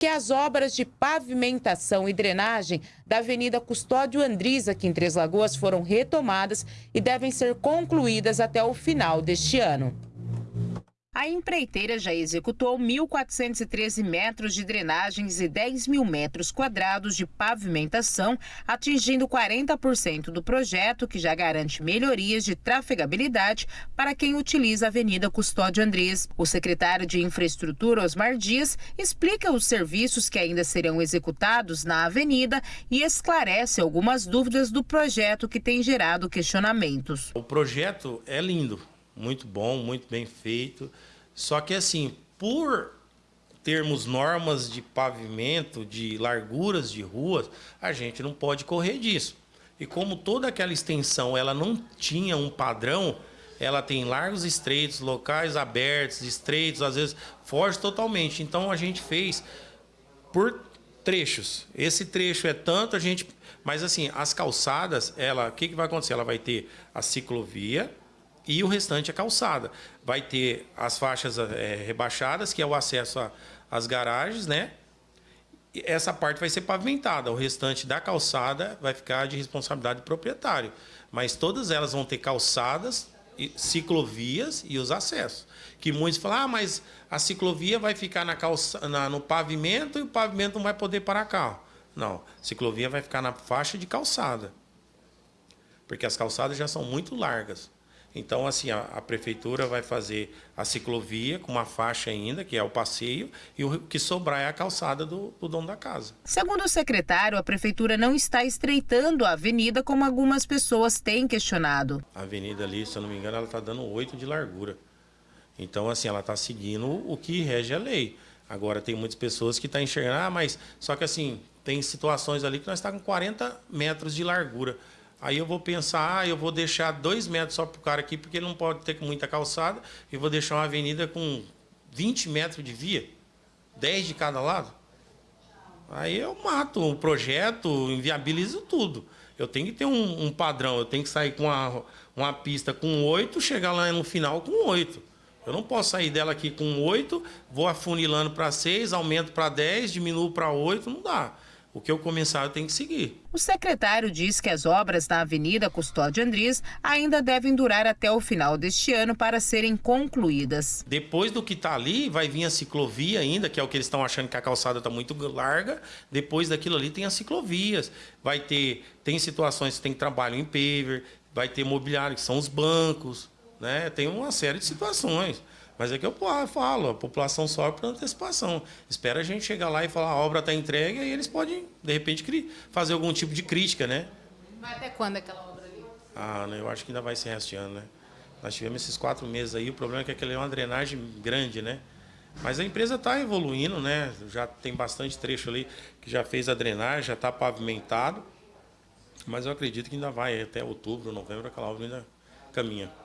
que as obras de pavimentação e drenagem da Avenida Custódio Andriz, aqui em Três Lagoas, foram retomadas e devem ser concluídas até o final deste ano. A empreiteira já executou 1.413 metros de drenagens e 10 mil metros quadrados de pavimentação, atingindo 40% do projeto, que já garante melhorias de trafegabilidade para quem utiliza a Avenida Custódio Andrés. O secretário de Infraestrutura, Osmar Dias, explica os serviços que ainda serão executados na avenida e esclarece algumas dúvidas do projeto que tem gerado questionamentos. O projeto é lindo muito bom, muito bem feito. Só que assim, por termos normas de pavimento, de larguras de ruas, a gente não pode correr disso. E como toda aquela extensão ela não tinha um padrão, ela tem largos estreitos, locais abertos, estreitos, às vezes foge totalmente. Então a gente fez por trechos. Esse trecho é tanto, a gente. Mas assim, as calçadas, ela, o que, que vai acontecer? Ela vai ter a ciclovia, e o restante é calçada. Vai ter as faixas é, rebaixadas, que é o acesso às garagens, né? E essa parte vai ser pavimentada, o restante da calçada vai ficar de responsabilidade do proprietário. Mas todas elas vão ter calçadas, ciclovias e os acessos. Que muitos falam, ah, mas a ciclovia vai ficar na calça, na, no pavimento e o pavimento não vai poder parar carro. Não, ciclovia vai ficar na faixa de calçada. Porque as calçadas já são muito largas. Então, assim, a, a, prefeitura vai fazer a ciclovia com uma faixa ainda, que é o passeio, e o que sobrar é a calçada do, do dono da casa. Segundo o secretário, a prefeitura não está estreitando a avenida como algumas pessoas têm questionado. A avenida ali, se eu não me engano, ela está dando 8 de largura. Então, assim, ela está seguindo o que rege a lei. Agora, tem muitas pessoas que estão tá enxergando, ah, mas só que assim, tem situações ali que nós estamos tá com 40 metros de largura. Aí eu vou pensar, ah, eu vou deixar dois metros só para o cara aqui, porque ele não pode ter muita calçada, e vou deixar uma avenida com 20 metros de via, 10 de cada lado. Aí eu mato o projeto, inviabilizo tudo. Eu tenho que ter um, um padrão, eu tenho que sair com uma, uma pista com 8, chegar lá no final com 8. Eu não posso sair dela aqui com 8, vou afunilando para 6, aumento para 10, diminuo para 8, não dá o que eu começar eu tenho que seguir. O secretário diz que as obras na Avenida Custódio Andrés ainda devem durar até o final deste ano para serem concluídas. Depois do que está ali, vai vir a ciclovia ainda, que é o que eles estão achando que a calçada está muito larga. Depois daquilo ali tem as ciclovias. Vai ter, tem situações que tem trabalho em paver, vai ter mobiliário, que são os bancos, né? Tem uma série de situações. Mas é que eu falo, a população sofre por antecipação. Espera a gente chegar lá e falar a obra está entregue, e eles podem, de repente, fazer algum tipo de crítica, né? Mas até quando aquela obra ali? Ah, eu acho que ainda vai ser este ano, né? Nós tivemos esses quatro meses aí, o problema é que aquele é uma drenagem grande, né? Mas a empresa está evoluindo, né? Já tem bastante trecho ali que já fez a drenagem, já está pavimentado. Mas eu acredito que ainda vai até outubro, novembro, aquela obra ainda caminha.